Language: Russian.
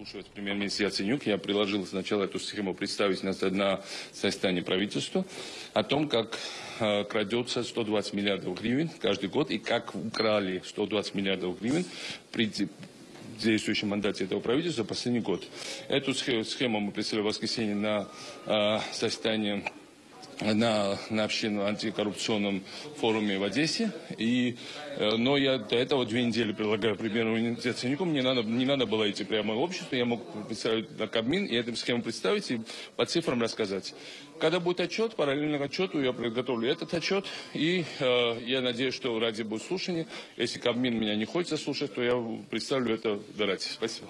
Слушаю премьер-министр Яценюк. Я предложил сначала эту схему представить на, на состоянии правительства о том, как э, крадется 120 миллиардов гривен каждый год и как украли 120 миллиардов гривен при действующем мандате этого правительства последний год. Эту схему мы представили в воскресенье на э, состоянии на, на общественном антикоррупционном форуме в Одессе. И, э, но я до этого две недели предлагаю премьер-министру Яценюку. Мне надо, не надо было идти прямо в общество. Я мог представить на Кабмин и эту схему представить и по цифрам рассказать. Когда будет отчет, параллельно к отчету я подготовлю этот отчет. И э, я надеюсь, что ради будет слушание. Если Кабмин меня не хочет слушать, то я представлю это в. Спасибо.